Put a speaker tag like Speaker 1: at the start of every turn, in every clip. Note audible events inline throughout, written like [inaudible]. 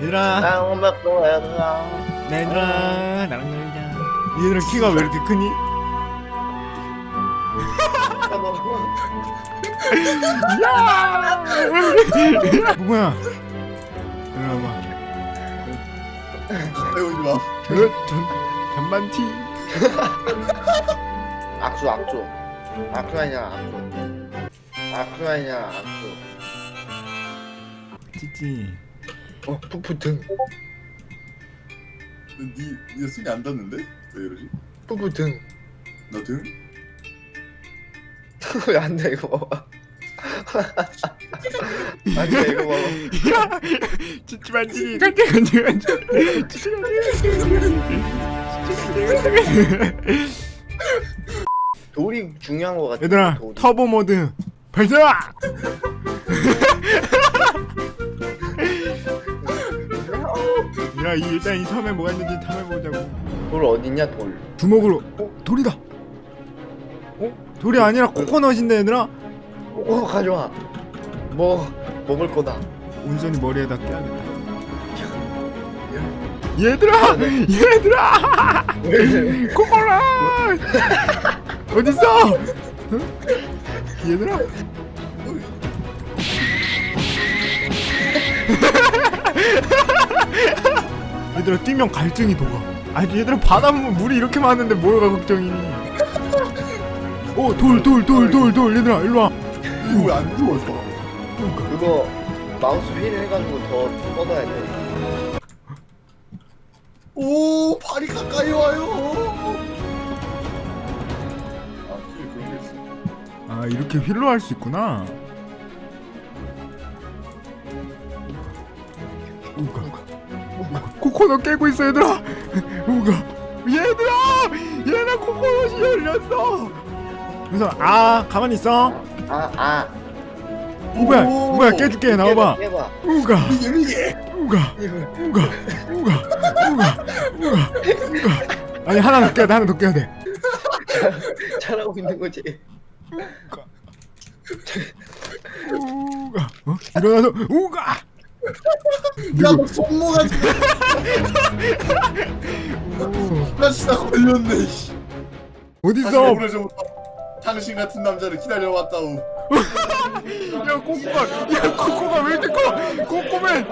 Speaker 1: 얘들아
Speaker 2: 땅 먹고 얘들아
Speaker 1: 얘들아 나랑 놀자 얘들아 키가 왜 이렇게 크니? 야! 뭐야? 일로 와봐
Speaker 3: 배우지 마.
Speaker 1: 어? 전, 전반 티
Speaker 2: 악수 악수 악수 아니야 악수 악수 아니야 악수
Speaker 1: 찌찌
Speaker 2: 어 푸푸 등
Speaker 3: 니, 니 손이 안 닿는데? 왜 이러지?
Speaker 2: 푸푸
Speaker 3: 등너 등? [laughs]
Speaker 2: 왜 안 돼 이거 봐봐 [laughs] 안돼 이거 봐봐
Speaker 1: 야! 찌찌 반지 간지 간지 간지 찌찌 간지
Speaker 2: 돌이 중요한 거 같아
Speaker 1: 얘들아
Speaker 2: 돌이.
Speaker 1: 터보 모드 발사! 야, 이 일단 이 섬에 뭐가 있는지 탐해보자고.
Speaker 2: 돌 어딨냐 돌
Speaker 1: 주먹으로. 어, 돌이다. 어, 돌이 아니라 코코넛인데 얘들아.
Speaker 2: 어 가져와 뭐 먹을 거다
Speaker 1: 온선이 머리에다 껴야겠다. 얘들아, 얘들아, [laughs] 코코넛 어딨어? 응? 얘들아. [laughs] 얘들아 뛰면 갈증이 녹아. 아니 얘들아 바닷물 물이 이렇게 많은데 뭐가 걱정이니? 오돌 돌 돌 돌 돌 얘들아 일로 와.
Speaker 3: 이거 왜안 죽었어?
Speaker 2: 그거 마우스 휠 해가지고 더 뻗어야 돼
Speaker 3: 오, 발이 가까이 와요. 아.
Speaker 1: 아 이렇게 휠로 할 수 있구나. 우가 우가 코코넛 깨고 있어 얘들아. 우가 얘들아 얘네 코코넛이 열렸어. 그래서 아 가만히 있어.
Speaker 2: 아아
Speaker 1: 뭐야
Speaker 3: 오.
Speaker 1: 뭐야 깨줄게 나와봐. 우가. 우가 우가 우가 우가 우가 우가 아니 하나 더 깨야 돼 하나 더 깨야 돼.
Speaker 2: 잘하고 있는 거지
Speaker 1: 우가 어 일어나서 우가
Speaker 3: 야,
Speaker 1: 누구
Speaker 3: 너 손모가 지금. 나 진짜 걸렸네. 오래전부터 당신 같은 남자를 기다려왔다우.
Speaker 1: 야 꼬꼬가 야 꼬꼬가 왜 이렇게 커? 꼬꼬맨!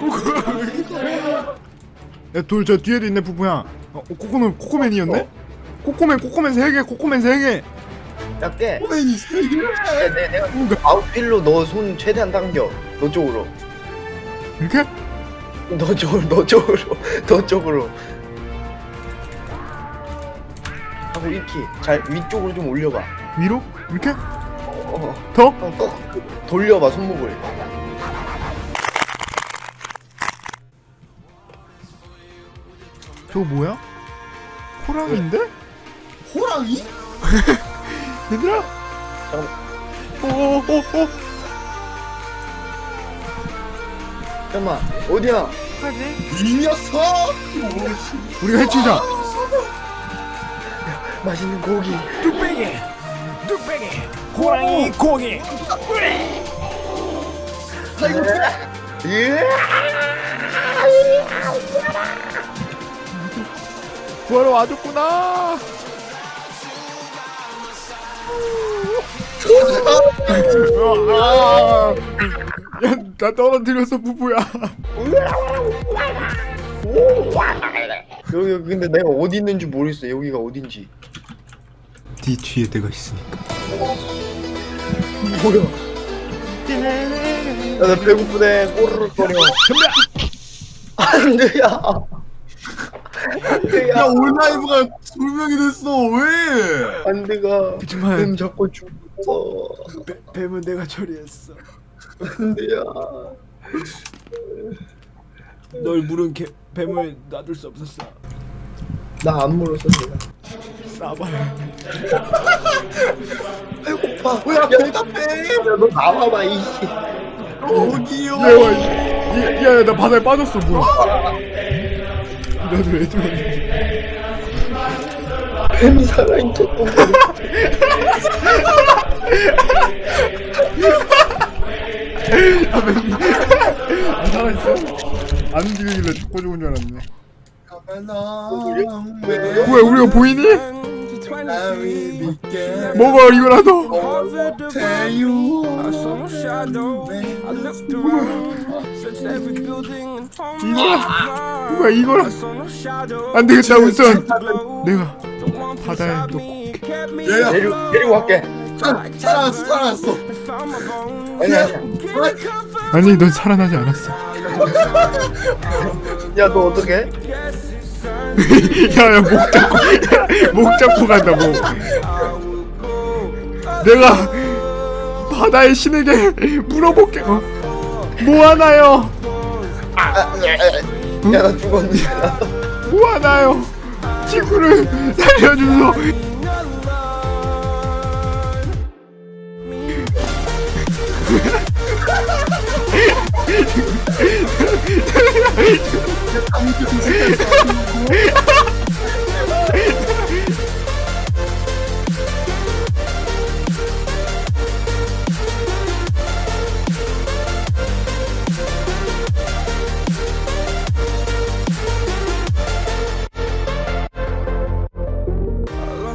Speaker 1: 꼬꼬가 왜 이렇게 커야돌 저 뒤에도 있네 푸푸야. 어 꼬꼬는 꼬꼬맨이었네? 꼬꼬맨 꼬꼬맨 세개 꼬꼬맨 세개.
Speaker 2: 야
Speaker 3: 호맨이 세 개.
Speaker 2: 내, 내가
Speaker 1: 우가
Speaker 2: 아웃필로 너 손 최대한 당겨. 너 쪽으로
Speaker 1: 이렇게?
Speaker 2: 너 쪽으로 너 쪽으로 너 쪽으로. 하고 이렇게 잘 위쪽으로 좀 올려봐.
Speaker 1: 위로? 이렇게?
Speaker 2: 어,
Speaker 1: 더?
Speaker 2: 어, 꼭 돌려봐 손목을.
Speaker 1: 저거 뭐야? 호랑이인데?
Speaker 3: 호랑이? [laughs]
Speaker 1: 얘들아?
Speaker 2: 잠깐만.
Speaker 1: 오오오
Speaker 2: 잠깐만. 어디야?
Speaker 3: 이 녀석!
Speaker 1: 우리가 해치자.
Speaker 2: 맛있는 고기.
Speaker 1: 뚝배기. 뚝배기. 호랑이 고기.
Speaker 3: 아이고,
Speaker 2: 예.
Speaker 1: 구하러 와줬구나. 아, 야, 나 떨어뜨렸어 부부야.
Speaker 2: 여기 근데 내가 어디 있는지 모르겠어 여기가 어딘지
Speaker 1: 네 뒤에 내가 있으니까.
Speaker 2: 뭐야 야 나 배고프네 꼬르륵거려
Speaker 1: 선배야.
Speaker 2: 안돼야
Speaker 3: 야,
Speaker 2: 안돼야
Speaker 3: 온라이브가 불명이 됐어. 왜?
Speaker 2: 안돼가
Speaker 1: 그치만
Speaker 2: 뱀 잡고 죽었어
Speaker 1: 배, 뱀은 내가 처리했어.
Speaker 2: 안돼야
Speaker 1: 널 물은 개, 뱀을 놔둘 수 없었어.
Speaker 2: 나 안 물었어 내가
Speaker 1: 싸봐요. [laughs]
Speaker 2: 배고파
Speaker 3: 뭐야, 대답해.
Speaker 2: 야너 나와봐 이씨
Speaker 3: 여기요.
Speaker 1: 야, 야, 야, 나 바다에 빠졌어 뭐야? 나도 왜 들어왔는지.
Speaker 2: 뱀이 살아있는 똥 [laughs]
Speaker 1: 안 움직이길래 죽고 죽은 줄 알았네. 뭐야 우리가 보이니? 먹어 이거라도? 이거라 뭐야 이거라? 안 되겠다 우선. 내가 바다에 놓고
Speaker 3: 얘야
Speaker 2: 데리고 데리고 갈게 아니 아니야.
Speaker 1: 아니 넌 살아나지 않았어 [laughs]
Speaker 2: 야 너 어떡해? [laughs]
Speaker 1: 야야 목 잡고 [laughs] 목 잡고 간다 목. 내가 바다의 신에게 물어볼게. 어? 뭐 하나요?
Speaker 2: 야나 죽었는데.
Speaker 1: 뭐 하나요? 친구를 살려주소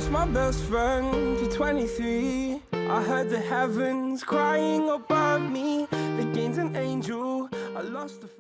Speaker 4: my best friend to 23. I heard the heavens crying above me. The gain's an angel. I lost a friend.